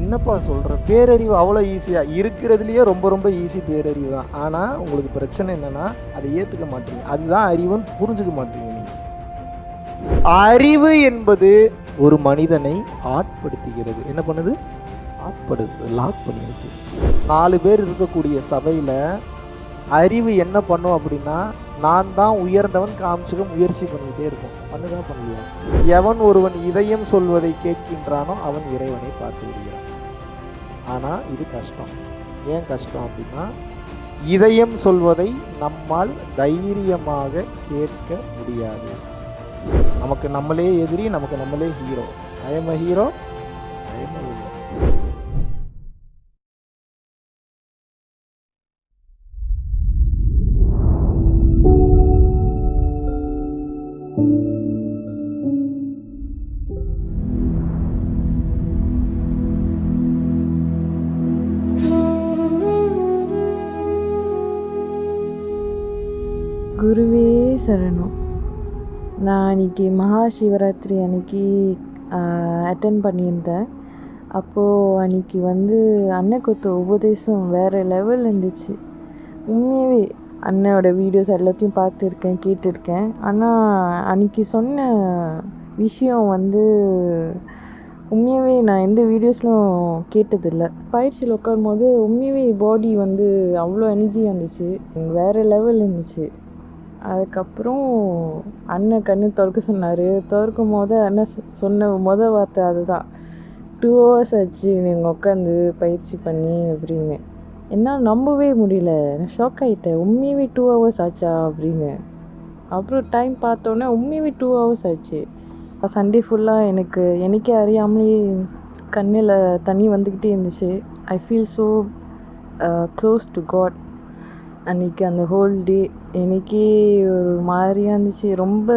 என்னப்பா சொல்கிற பேரறிவு அவ்வளோ ஈஸியாக இருக்கிறதுலையே ரொம்ப ரொம்ப ஈஸி பேரறிவு தான். ஆனால் உங்களுக்கு பிரச்சனை என்னென்னா அதை ஏற்றுக்க மாட்டீங்க. அதுதான் அறிவுன்னு புரிஞ்சுக்க மாட்டீங்க நீங்கள் அறிவு என்பது ஒரு மனிதனை ஆட்படுத்துகிறது. என்ன பண்ணுது? ஆட்படுத்து லாக் பண்ணி வச்சு நாலு பேர் இருக்கக்கூடிய சபையில் அறிவு என்ன பண்ணும் அப்படின்னா நான் தான் உயர்ந்தவன் காமிச்சுக்க முயற்சி பண்ணிக்கிட்டே இருக்கும் பண்ணுதான் பண்ணலையா எவன் ஒருவன் இதயம் சொல்வதை கேட்கின்றானோ அவன் இறைவனை பார்த்து விடுகிறான். ஆனால் இது கஷ்டம். ஏன் கஷ்டம் அப்படின்னா இதயம் சொல்வதை நம்மால் தைரியமாக கேட்க முடியாது. நமக்கு நம்மளே எதிரி நமக்கு நம்மளே hero I'm a hero I'm சரணம் நான் அன்றைக்கி மகா சிவராத்திரி அன்னைக்கு அட்டன் பண்ணியிருந்தேன் அப்போது அன்றைக்கி வந்து அன்னைக்குத்த உபதேசம் வேறு லெவல் இருந்துச்சு உண்மையாகவே அண்ணனோட வீடியோஸ் எல்லாத்தையும் பார்த்துருக்கேன் கேட்டிருக்கேன் ஆனால் அன்றைக்கி சொன்ன விஷயம் வந்து உண்மையாகவே நான் எந்த வீடியோஸ்லும் கேட்டதில்லை பயிற்சியில் உட்காரும்போது உண்மையாகவே பாடி வந்து அவ்வளோ எனர்ஜியாக இருந்துச்சு வேறு லெவல் இருந்துச்சு அதுக்கப்புறம் அண்ணன் கண்ணு திறக்க சொன்னார். திறக்கும் போது அண்ணன் சொ- சொன்ன மொதல் வார்த்தை அதுதான். டூ ஹவர்ஸ் ஆச்சு நீங்கள் உட்காந்து பயிற்சி பண்ணி அப்படின்னு. என்னால் நம்பவே முடியல. நான் ஷாக் ஆகிட்டேன் உண்மையாகவே டூ ஹவர்ஸ் ஆச்சா? அப்படின்னு. அப்புறம் டைம் பார்த்தோன்னே உண்மையாகவே டூ ஹவர்ஸ் ஆச்சு. சண்டே ஃபுல்லாக எனக்கு எனக்கே அறியாமலே கண்ணில் தண்ணி வந்துக்கிட்டே இருந்துச்சு. I feel so close to God அன்றைக்கி அந்த ஹோல் டே எனக்கே ஒரு மாதிரியாக இருந்துச்சு. ரொம்ப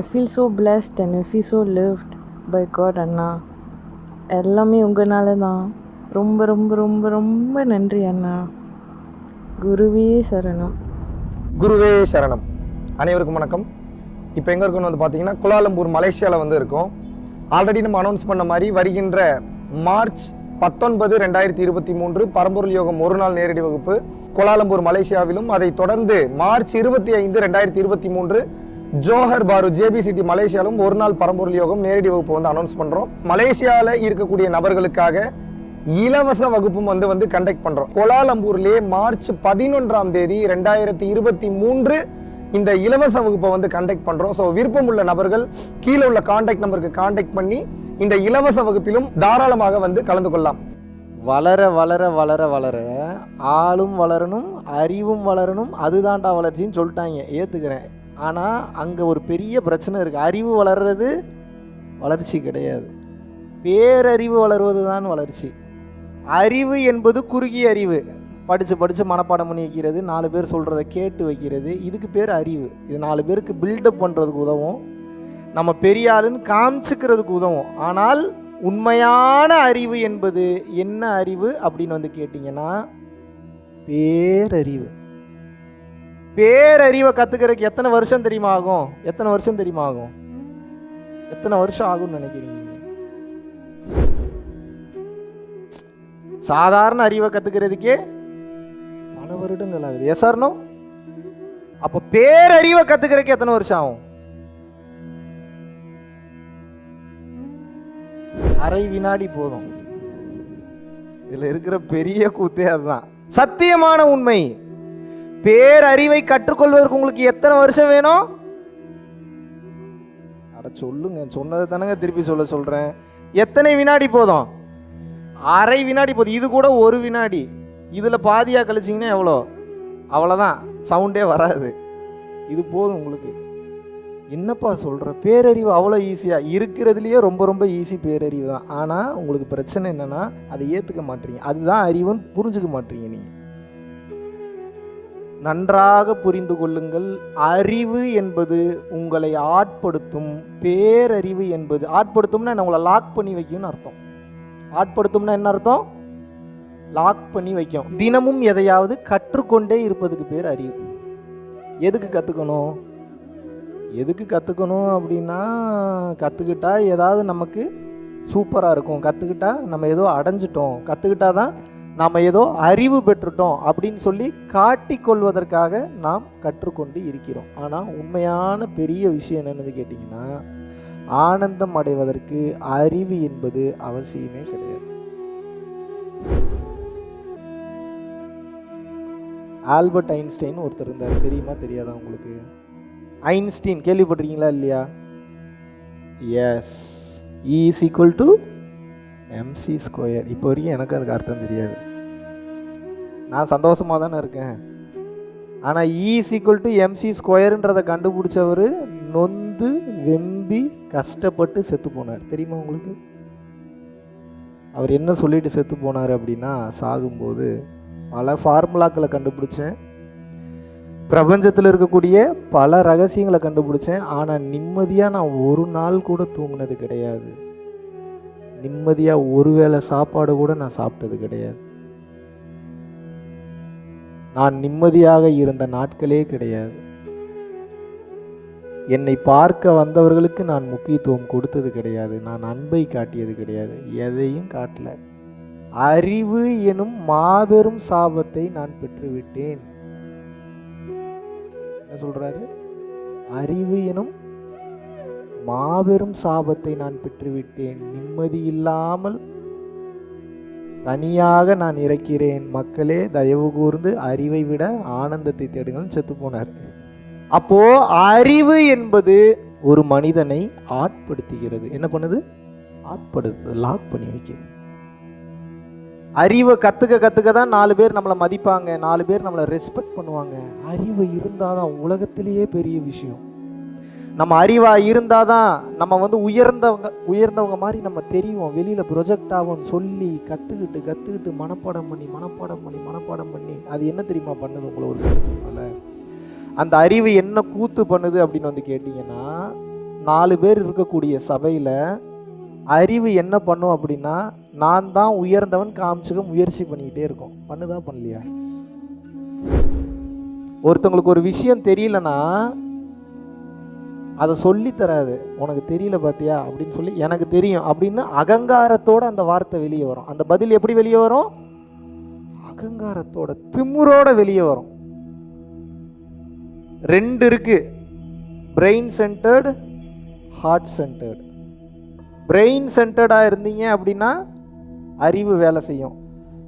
I feel so blessed and I feel so loved by God அண்ணா. எல்லாமே உங்களால தான் ரொம்ப ரொம்ப ரொம்ப ரொம்ப நன்றி அண்ணா. குருவே சரணம். குருவே சரணம். அனைவருக்கும் வணக்கம். இப்போ எங்கே இருக்கணும் வந்து பார்த்தீங்கன்னா குலாலம்பூர் மலேசியாவில் வந்து இருக்கோம். ஆல்ரெடி நம்ம அனௌன்ஸ் பண்ண மாதிரி வருகின்ற மார்ச் பத்தொன்பது ரெண்டாயிரத்தி இருபத்தி மூன்று பரம்பொருள் யோகம் ஒரு நாள் நேரடி வகுப்பு கோலாலம்பூர் மலேசியாவிலும் அதை தொடர்ந்து மார்ச் இருபத்தி ஐந்து ரெண்டாயிரத்தி இருபத்தி மூன்று ஜோஹர் பாரு ஜேபி சிட்டி மலேசியாவிலும் ஒரு நாள் பரம்பொருள் யோகம் நேரடி வகுப்பு வந்து அனௌன்ஸ் பண்ணுறோம் மலேசியாவில் இருக்கக்கூடிய நபர்களுக்காக இலவச வகுப்பும் வந்து வந்து கண்டக்ட் பண்றோம். கோலாலம்பூர்லயே மார்ச் பதினொன்றாம் தேதி ரெண்டாயிரத்தி இருபத்தி மூன்று இந்த இலவச வகுப்பை வந்து கண்டக்ட் பண்றோம். ஸோ விருப்பம் உள்ள நபர்கள் கீழே உள்ள கான்டாக்ட் நம்பருக்கு கான்டாக்ட் பண்ணி இந்த இலவச வகுப்பிலும் தாராளமாக வந்து கலந்து கொள்ளலாம். வளர வளர வளர வளர ஆளும் வளரணும் அறிவும் வளரணும். அதுதான்டா வளர்ச்சின்னு சொல்லிட்டாங்க. ஏற்றுக்கிறேன் ஆனால் அங்கே ஒரு பெரிய பிரச்சனை இருக்குது அறிவு வளர்றது வளர்ச்சி கிடையாது. பேரறிவு வளர்வது தான் வளர்ச்சி. அறிவு என்பது குறுகிய அறிவு. படித்து படித்து மனப்பாடம் பண்ணி வைக்கிறது நாலு பேர் சொல்கிறத கேட்டு வைக்கிறது இதுக்கு பேர் அறிவு. இது நாலு பேருக்கு பில்டப் பண்ணுறதுக்கு உதவும். நம்ம பெரிய ஆளுன்னு காமிச்சுக்கிறதுக்கு உதவும். ஆனால் உண்மையான அறிவு என்பது என்ன அறிவு அப்படின்னு வந்து கேட்டிங்கன்னா பேரறிவு. பேரறிவை கற்றுக்கிறதுக்கு எத்தனை வருஷம் தெரியுமா ஆகும் எத்தனை வருஷம் தெரியுமா ஆகும் எத்தனை வருஷம் ஆகும்னு நினைக்கிறீங்க? சாதாரண அறிவை கற்றுக்கிறதுக்கே பல வருடங்கள் ஆகுது. எஸ்ஆர்னோ அப்போ பேரறிவை கற்றுக்கிறதுக்கு எத்தனை வருஷம் ஆகும்? அரை வினாடி போதும். இதுல இருக்கிற பெரிய கூத்தே அதுதான். சத்தியமான உண்மை. பேரறிவை கற்றுக்கொள்வதற்கு உங்களுக்கு எத்தனை வருஷம் வேணும்? அட சொல்லுங்க சொன்னதை தானங்க திருப்பி சொல்ல சொல்றேன். எத்தனை வினாடி போதும்? அரை வினாடி போதும். இது கூட ஒரு வினாடி. இதுல பாதியா கழிச்சிங்கன்னா எவ்வளோ? அவ்வளோதான். சவுண்டே வராது. இது போதும் உங்களுக்கு. என்னப்பா சொல்கிற பேரறிவு அவ்வளோ ஈஸியாக இருக்கிறதுலையே ரொம்ப ரொம்ப ஈஸி பேரறிவு தான். ஆனால் உங்களுக்கு பிரச்சனை என்னென்னா அதை ஏற்றுக்க மாட்டீங்க. அதுதான் அறிவுன்னு புரிஞ்சுக்க மாட்டீங்க நீங்கள் நன்றாக புரிந்து கொள்ளுங்கள். அறிவு என்பது உங்களை ஆட்படுத்தும். பேரறிவு என்பது ஆட்படுத்தும்னா என்ன? உங்களை லாக் பண்ணி வைக்கும்னு அர்த்தம். ஆட்படுத்தும்னா என்ன அர்த்தம்? லாக் பண்ணி வைக்கும். தினமும் எதையாவது கற்றுக்கொண்டே இருப்பதுக்கு பேர் அறிவு. எதுக்கு கற்றுக்கணும் எதுக்கு கற்றுக்கணும் அப்படின்னா கற்றுக்கிட்டா ஏதாவது நமக்கு சூப்பராக இருக்கும். கற்றுக்கிட்டா நம்ம ஏதோ அடைஞ்சிட்டோம். கற்றுக்கிட்டா தான் நாம் ஏதோ அறிவு பெற்றுட்டோம் அப்படின்னு சொல்லி காட்டிக்கொள்வதற்காக நாம் கற்றுக்கொண்டு இருக்கிறோம். ஆனால் உண்மையான பெரிய விஷயம் என்னென்னு கேட்டிங்கன்னா ஆனந்தம் அடைவதற்கு அறிவு என்பது அவசியமே கிடையாது. ஆல்பர்ட் ஐன்ஸ்டைன் ஒருத்தர் இருந்தார். தெரியுமா? தெரியாதா உங்களுக்கு? ஐன்ஸ்டீன் கேள்விப்பட்டிருக்கீங்களா இல்லையா? E is equal to MC square இப்போ வரைக்கும் எனக்கு அதுக்கு அர்த்தம் தெரியாது. நான் சந்தோஷமாக தானே இருக்கேன். ஆனால் is e equal to MC ஸ்கொயருன்றதை கண்டுபிடிச்சவர் நொந்து வெம்பி கஷ்டப்பட்டு செத்து போனார். தெரியுமா உங்களுக்கு? அவர் என்ன சொல்லிட்டு செத்து போனார் அப்படின்னா சாகும்போது பல ஃபார்முலாக்களை கண்டுபிடிச்சேன். பிரபஞ்சத்தில் இருக்கக்கூடிய பல ரகசியங்களை கண்டுபிடிச்சேன். ஆனால் நிம்மதியாக நான் ஒரு நாள் கூட தூங்கினது கிடையாது. நிம்மதியாக ஒருவேளை சாப்பாடு கூட நான் சாப்பிட்டது கிடையாது. நான் நிம்மதியாக இருந்த நாட்களே கிடையாது. என்னை பார்க்க வந்தவர்களுக்கு நான் முக்கியத்துவம் கொடுத்தது கிடையாது. நான் அன்பை காட்டியது கிடையாது. எதையும் காட்டல. அறிவு எனும் மாபெரும் சாபத்தை நான் பெற்றுவிட்டேன். என்ன சொல்றாரு? அறிவு எனும் மாபெரும் சாபத்தை நான் பெற்றுவிட்டேன். நிம்மதி இல்லாமல் தனியாக நான் இறக்கிறேன். மக்களே தயவு கூர்ந்து அறிவை விட ஆனந்தத்தை தேடுங்கள். செத்து போனார். அப்போ அறிவு என்பது ஒரு மனிதனை ஆட்படுத்துகிறது. என்ன பண்ணுது? ஆட்படுத்து லாக் பண்ணி வைக்கிறது. அறிவை கற்றுக்க கற்றுக்க தான் நாலு பேர் நம்மளை மதிப்பாங்க. நாலு பேர் நம்மளை ரெஸ்பெக்ட் பண்ணுவாங்க. அறிவு இருந்தால் தான் உலகத்திலேயே பெரிய விஷயம். நம்ம அறிவாக இருந்தால் தான் நம்ம வந்து உயர்ந்தவங்க உயர்ந்தவங்க மாதிரி நம்ம தெரியும் வெளியில் ப்ரொஜெக்ட் ஆகும்னு சொல்லி கற்றுக்கிட்டு கற்றுக்கிட்டு மனப்பாடம் பண்ணி மனப்பாடம் பண்ணி மனப்பாடம் பண்ணி அது என்ன தெரியுமா பண்ணுது உங்களை ஒரு அந்த அறிவு என்ன கூத்து பண்ணுது அப்படின்னு வந்து கேட்டிங்கன்னா நாலு பேர் இருக்கக்கூடிய சபையில் அறிவு என்ன பண்ணும் அப்படின்னா நான் தான் உயர்ந்தவன் காமிச்சுக்க முயற்சி பண்ணிக்கிட்டே இருக்கோம். பண்ணுதா பண்ணலையா? ஒருத்தவங்களுக்கு ஒரு விஷயம் தெரியலனா அதை சொல்லி தராது. உனக்கு தெரியல பாத்தியா? அப்படின்னு சொல்லி எனக்கு தெரியும். அப்படின்னு அகங்காரத்தோட அந்த வார்த்தை வெளியே வரும். அந்த பதில் எப்படி வெளியே வரும்? அகங்காரத்தோட திமுறோட வெளியே வரும். ரெண்டு இருக்கு. Brain centered heart centered brain சென்டர்டாக இருந்தீங்க அப்படின்னா அறிவு வேலை செய்யும்.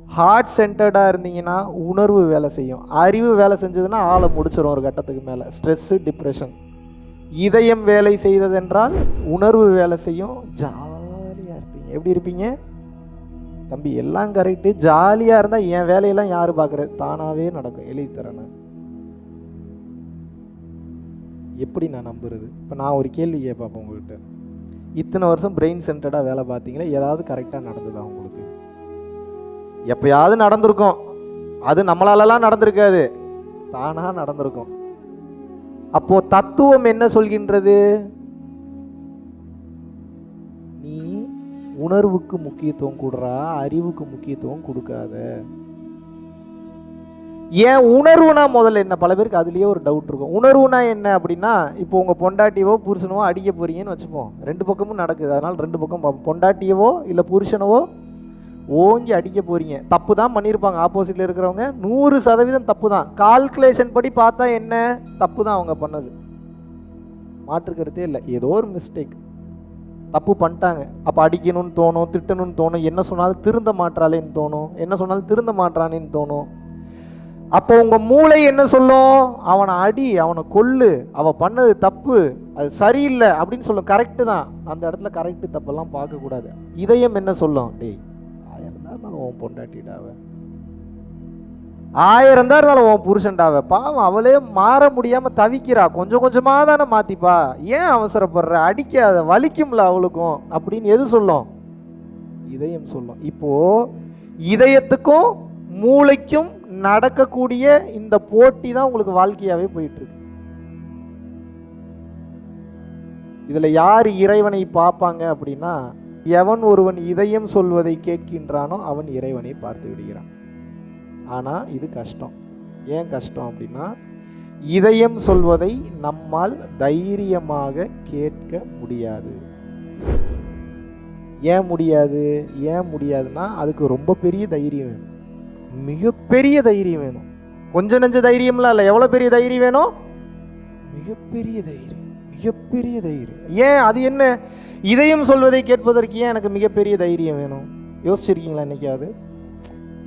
ஹார்ட் சென்டர்டாக இருந்தீங்கன்னா உணர்வு வேலை செய்யும். அறிவு வேலை செஞ்சதுன்னா ஆளை முடிச்சிடும் ஒரு கட்டத்துக்கு மேலே. ஸ்ட்ரெஸ்ஸு டிப்ரெஷன் இதயம் வேலை செய்ததென்றால் உணர்வு வேலை செய்யும். ஜாலியாக இருப்பீங்க. எப்படி இருப்பீங்க? தம்பி எல்லாம் கரெக்டு ஜாலியாக இருந்தால் என் வேலையெல்லாம் யார் பார்க்குறது தானாகவே நடக்கும். எழுதி தரேன் எப்படி நான் நம்புறது? இப்போ நான் ஒரு கேள்வி கேட்பேன் உங்ககிட்ட. இத்தனை வருஷம் பிரெயின் சென்டர்டாக வேலை பார்த்தீங்களா? ஏதாவது கரெக்டாக நடந்ததா உங்களுக்கு? எப்பயாவது நடந்திருக்கும். அது நம்மளாலலாம் நடந்திருக்காது. தானாக நடந்திருக்கும். அப்போது தத்துவம் என்ன சொல்கின்றது? நீ உணர்வுக்கு முக்கியத்துவம் கொடுறா அறிவுக்கு முக்கியத்துவம் கொடுக்காத. ஏன் உணர்வுனா முதல்ல என்ன? பல பேருக்கு அதுலேயே ஒரு டவுட் இருக்கும். உணர்வுனா என்ன அப்படின்னா இப்போ உங்கள் பொண்டாட்டியவோ புருஷனவோ அடிக்க போறீங்கன்னு வச்சுப்போம். ரெண்டு பக்கமும் நடக்குது. அதனால் ரெண்டு பக்கம் பார்ப்போம் பொண்டாட்டியவோ இல்லை புருஷனவோ ஓங்கி அடிக்க போறீங்க. தப்பு தான் பண்ணியிருப்பாங்க ஆப்போசிட்டில் இருக்கிறவங்க நூறு சதவீதம் தப்பு தான். கால்குலேஷன் படி பார்த்தா என்ன? தப்பு தான் அவங்க பண்ணது. மாற்றுக்கிறதே இல்லை. ஏதோ ஒரு மிஸ்டேக் தப்பு பண்ணிட்டாங்க. அப்போ அடிக்கணும்னு தோணும் திட்டணும்னு தோணும். என்ன சொன்னாலும் திருந்த மாட்டாளேன்னு தோணும். என்ன சொன்னாலும் திருந்த மாட்டானேன்னு தோணும். அப்போ உங்கள் மூளை என்ன சொல்லும்? அவனை அடி அவனை கொல்லு அவள் பண்ணது தப்பு அது சரியில்லை அப்படின்னு சொல்லும். கரெக்டு தான். அந்த இடத்துல கரெக்டு தப்பெல்லாம் பார்க்கக்கூடாது இதயம் என்ன சொல்லும்? டேய் ஆயிரம் தான் இருந்தாலும் உன் பொண்டாட்டிடாவ ஆயிரம் தான் இருந்தாலும் உன் புருஷன்டாவ பாவம் அவளே மாற முடியாமல் தவிக்கிறா. கொஞ்சம் கொஞ்சமாக தானே மாற்றிப்பா ஏன் அவசரப்படுற? அடிக்காத வலிக்கும்ல அவளுக்கும். அப்படின்னு எது சொல்லும்? இதயம் சொல்லும். இப்போது இதயத்துக்கும் மூளைக்கும் நடக்கக்கூடிய இந்த போட்டி தான் உங்களுக்கு வாழ்க்கையாவே போயிட்டு இருக்கு இதுல யார் இறைவனை பார்ப்பாங்க அப்படின்னா எவன் ஒருவன் இதயம் சொல்வதை கேட்கின்றானோ அவன் இறைவனை பார்த்து விடுகிறான். ஆனா இது கஷ்டம். ஏன் கஷ்டம் அப்படின்னா இதயம் சொல்வதை நம்மால் தைரியமாக கேட்க முடியாது. ஏன் முடியாது? ஏன் முடியாதுன்னா அதுக்கு ரொம்ப பெரிய தைரியம் வேணும். மிகப்பெரிய தைரியம் வேணும். கொஞ்சம் நெஞ்ச தைரியம்லாம் இல்லை எவ்வளோ பெரிய தைரியம் வேணும்? மிகப்பெரிய தைரியம் மிகப்பெரிய தைரியம். ஏன்? அது என்ன? இதையும் சொல்வதை கேட்பதற்கு ஏன் எனக்கு மிகப்பெரிய தைரியம் வேணும்? யோசிச்சிருக்கீங்களா என்னைக்காவது?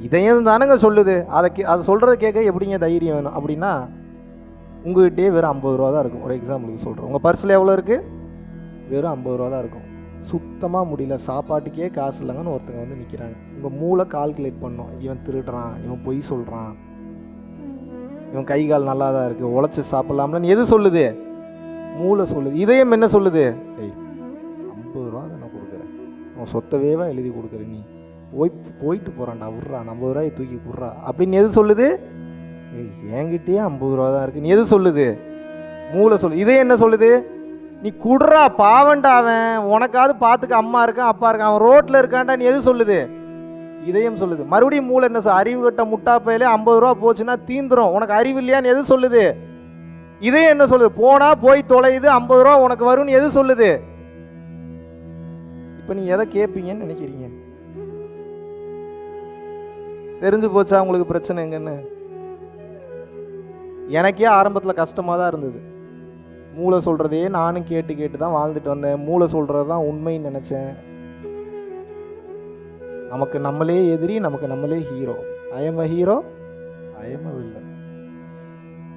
இதையும் தானுங்க சொல்லுது. அதை கே அதை சொல்கிறத கேட்க எப்படிங்க தைரியம் வேணும்? அப்படின்னா உங்ககிட்டயே வெறும் ஐம்பது ரூபா தான் இருக்கும். ஒரு எக்ஸாம்பிளுக்கு சொல்கிறேன் உங்கள் பர்ஸில் எவ்வளோ இருக்குது வெறும் ஐம்பது ரூபா தான் இருக்கும். சுத்தமாக முடியல. சாப்பாட்டுக்கே காசு இல்லைங்கன்னு ஒருத்தங்க வந்து நிற்கிறாங்க உங்கள் மூளை கால்குலேட் பண்ணும். இவன் திருடுறான் இவன் பொய் சொல்கிறான் இவன் கை கால் நல்லா தான் இருக்குது உழைச்சி சாப்பிட்லாம்லன்னு எது சொல்லுது? மூளை சொல்லுது. இதயம் என்ன சொல்லுது? டேய் ஐம்பது ரூபா தான் நான் கொடுக்குறேன். உன் சொத்தவேவா எழுதி கொடுக்குற நீ. போய் போயிட்டு போகிறான்டா விட்றா. ஐம்பது ரூபாயை தூக்கி விட்றா. அப்படின்னு எது சொல்லுது? ஏய் என்கிட்டயே ஐம்பது ரூபா தான் இருக்குது நீ எது சொல்லுது? மூளை சொல்லு இதே என்ன சொல்லுது? நீ குடுறா பாவண்டா அவன். உனக்காவது பார்த்துக்க அம்மா இருக்கான் அப்பா இருக்கான் அவன் ரோட்டில் இருக்கான்டா நீ எது சொல்லுது? இதயம் சொல்லுது. மறுபடியும் மூளை என்ன சொல் அறிவு கட்ட முட்டாப்பையிலே ஐம்பது ரூபா போச்சுன்னா தீந்துரும். உனக்கு அறிவு இல்லையான்னு எது சொல்லுது? இதயம் என்ன சொல்லுது? போனா போய் தொலையுது ஐம்பது ரூபா உனக்கு வரும்னு எது சொல்லுது? இப்போ நீ எதை கேட்பீங்கன்னு நினைக்கிறீங்க? தெரிஞ்சு போச்சா உங்களுக்கு பிரச்சனை எங்கன்னு? எனக்கே ஆரம்பத்தில் கஷ்டமாக தான் இருந்தது. மூளை சொல்கிறதையே நானும் கேட்டு கேட்டு தான் வாழ்ந்துட்டு வந்தேன். மூளை சொல்கிறது தான் உண்மைன்னு நினச்சேன். நமக்கு நம்மளே எதிரி நமக்கு நம்மளே hero I'm a hero I'm a villain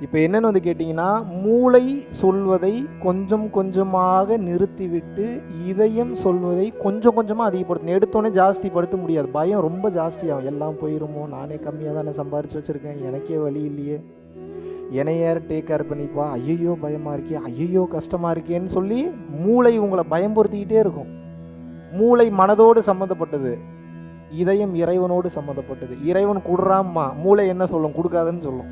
இப்போ என்னென்னு வந்து கேட்டிங்கன்னா மூளை சொல்வதை கொஞ்சம் கொஞ்சமாக நிறுத்திவிட்டு இதயம் சொல்வதை கொஞ்சம் கொஞ்சமாக அதிகப்படுத்தணும். எடுத்தோடனே ஜாஸ்திப்படுத்த முடியாது. பயம் ரொம்ப ஜாஸ்தியாகும். எல்லாம் போயிருமோ? நானே கம்மியாக தானே சம்பாரிச்சு வச்சுருக்கேன். எனக்கே வழி இல்லையே. என்னை யார் டேக் கேர் பண்ணிப்பா? ஐயையோ பயமாக இருக்கே. ஐயையோ கஷ்டமாக இருக்கேன்னு சொல்லி மூளை உங்களை பயம்படுத்திக்கிட்டே இருக்கும். மூளை மனதோடு சம்மந்தப்பட்டது. இதயம் இறைவனோடு சம்மந்தப்பட்டது. இறைவன் கொடுறாம்மா மூளை என்ன சொல்லும்? கொடுக்காதுன்னு சொல்லும்.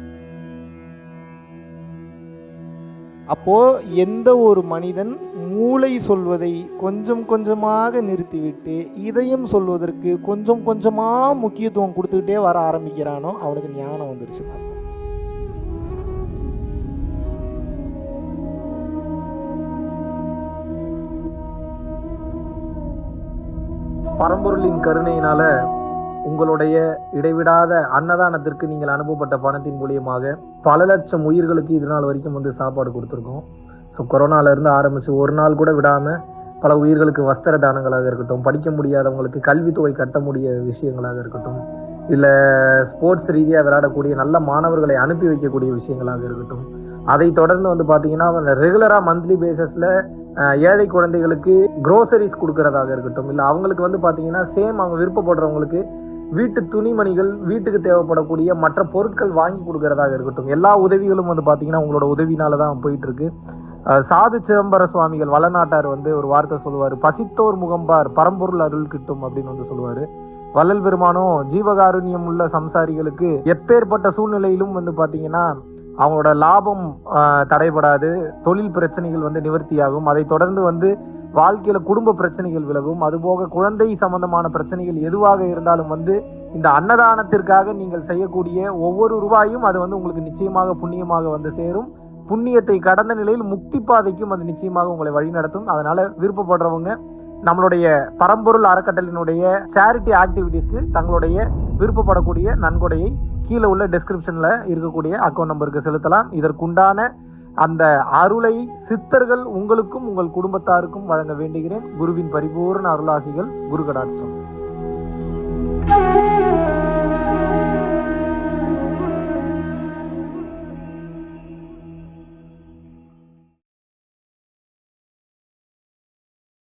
அப்போ எந்த ஒரு மனிதன் மூளை சொல்வதை கொஞ்சம் கொஞ்சமாக நிறுத்திவிட்டு இதயம் சொல்வதற்கு கொஞ்சம் கொஞ்சமாக முக்கியத்துவம் கொடுத்துக்கிட்டே வர ஆரம்பிக்கிறானோ அவனுக்கு ஞானம் வந்துருச்சு அர்த்தம். பரம்பொருளின் கருணையினால உங்களுடைய இடைவிடாத அன்னதானத்திற்கு நீங்கள் அனுப்பப்பட்ட பணத்தின் மூலியமாக பல லட்சம் உயிர்களுக்கு இது நாள் வரைக்கும் வந்து சாப்பாடு கொடுத்துருக்கோம். ஸோ கொரோனாலேருந்து ஆரம்பித்து ஒரு நாள் கூட விடாமல் பல உயிர்களுக்கு வஸ்திர தானங்களாக இருக்கட்டும் படிக்க முடியாதவங்களுக்கு கல்வித்தொகை கட்ட முடிய விஷயங்களாக இருக்கட்டும் இல்லை ஸ்போர்ட்ஸ் ரீதியாக விளையாடக்கூடிய நல்ல மாணவர்களை அனுப்பி வைக்கக்கூடிய விஷயங்களாக இருக்கட்டும் அதை தொடர்ந்து வந்து பார்த்தீங்கன்னா ரெகுலராக மந்த்லி பேசிஸில் ஏழை குழந்தைகளுக்கு குரோசரிஸ் கொடுக்கறதாக இருக்கட்டும் இல்லை அவங்களுக்கு வந்து பார்த்தீங்கன்னா சேம் அவங்க விருப்பப்படுறவங்களுக்கு வீட்டு துணிமணிகள் வீட்டுக்கு தேவைப்படக்கூடிய மற்ற பொருட்கள் வாங்கி கொடுக்கறதாக இருக்கட்டும் எல்லா உதவிகளும் வந்து பார்த்தீங்கன்னா உங்களோட உதவினால தான் போயிட்டு இருக்கு சாது சிதம்பர சுவாமிகள் வளநாட்டார் வந்து ஒரு வார்த்தை சொல்லுவார் பசித்தோர் முகம்பார் பரம்பொருள் அருள் கிட்டும் அப்படின்னு வந்து சொல்லுவார். வள்ளல் பெருமானும் ஜீவகாருண்யம் உள்ள சம்சாரிகளுக்கு எப்பேற்பட்ட சூழ்நிலையிலும் வந்து பார்த்தீங்கன்னா அவங்களோட லாபம் தடைபடாது தொழில் பிரச்சனைகள் வந்து நிவர்த்தியாகும். அதை தொடர்ந்து வந்து வாழ்க்கையில குடும்ப பிரச்சனைகள் விலகும். அதுபோக குழந்தை சம்பந்தமான பிரச்சனைகள் எதுவாக இருந்தாலும் வந்து இந்த அன்னதானத்திற்காக நீங்கள் செய்யக்கூடிய ஒவ்வொரு ரூபாயும் அது வந்து உங்களுக்கு நிச்சயமாக புண்ணியமாக வந்து சேரும். புண்ணியத்தை கடந்த நிலையில் முக்தி பாதைக்கும் அது நிச்சயமாக உங்களை வழிநடத்தும் அதனால விருப்பப்படுறவங்க நம்மளுடைய பரம்பொருள் அறக்கட்டளினுடைய சேரிட்டி ஆக்டிவிட்டீஸ்க்கு தங்களுடைய விருப்பப்படக்கூடிய நன்கொடையை கீழே உள்ள டெஸ்கிரிப்ஷன்ல இருக்கக்கூடிய அக்கௌண்ட் நம்பருக்கு செலுத்தலாம். இதற்குண்டான அந்த அருளை சித்தர்கள் உங்களுக்கும் உங்கள் குடும்பத்தாருக்கும் வழங்க வேண்டுகிறேன். குருவின் பரிபூர்ண அருளாசிகள் குரு கடாட்சம்